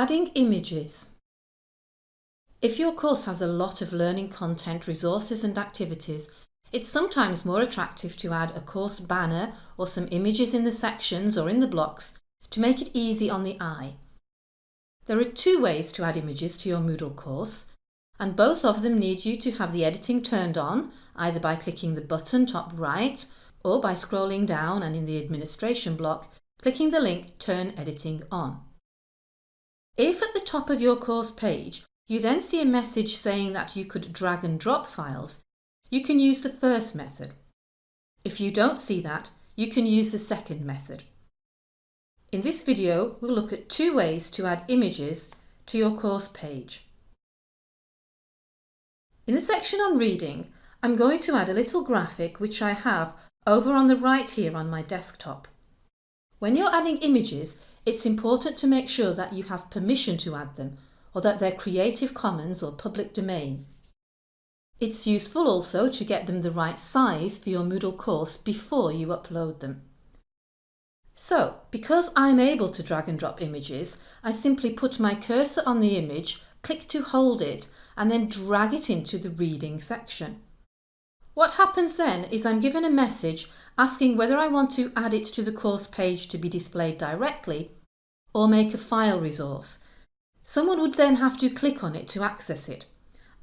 Adding images. If your course has a lot of learning content, resources and activities, it's sometimes more attractive to add a course banner or some images in the sections or in the blocks to make it easy on the eye. There are two ways to add images to your Moodle course, and both of them need you to have the editing turned on, either by clicking the button top right or by scrolling down and in the administration block, clicking the link Turn Editing On. If at the top of your course page you then see a message saying that you could drag and drop files, you can use the first method. If you don't see that, you can use the second method. In this video, we'll look at two ways to add images to your course page. In the section on reading, I'm going to add a little graphic which I have over on the right here on my desktop. When you're adding images, it's important to make sure that you have permission to add them or that they're Creative Commons or public domain. It's useful also to get them the right size for your Moodle course before you upload them. So, because I'm able to drag and drop images, I simply put my cursor on the image, click to hold it and then drag it into the reading section. What happens then is I'm given a message asking whether I want to add it to the course page to be displayed directly or make a file resource. Someone would then have to click on it to access it.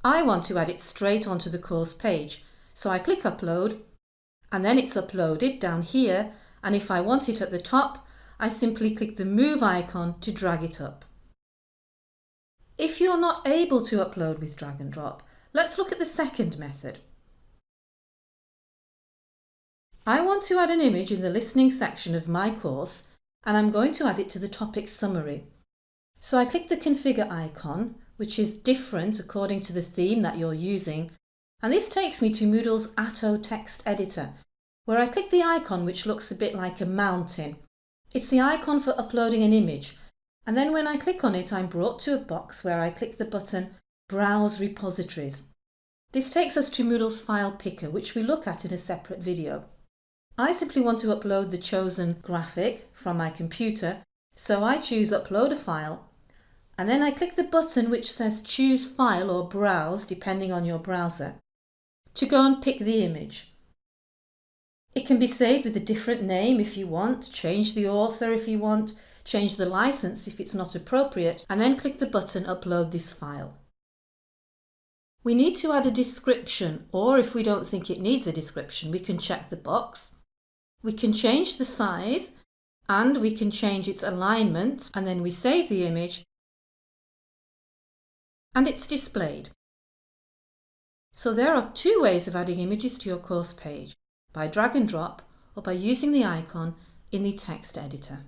I want to add it straight onto the course page, so I click upload and then it's uploaded down here and if I want it at the top, I simply click the move icon to drag it up. If you're not able to upload with drag and drop, let's look at the second method. I want to add an image in the listening section of my course and I'm going to add it to the topic summary. So I click the configure icon, which is different according to the theme that you're using, and this takes me to Moodle's Atto text editor, where I click the icon which looks a bit like a mountain. It's the icon for uploading an image, and then when I click on it I'm brought to a box where I click the button Browse Repositories. This takes us to Moodle's file picker, which we look at in a separate video. I simply want to upload the chosen graphic from my computer, so I choose Upload a File, and then I click the button which says Choose File or Browse, depending on your browser, to go and pick the image. It can be saved with a different name if you want, change the author if you want, change the license if it's not appropriate, and then click the button Upload this file. We need to add a description, or if we don't think it needs a description, we can check the box we can change the size and we can change its alignment and then we save the image and it's displayed. So there are two ways of adding images to your course page, by drag and drop or by using the icon in the text editor.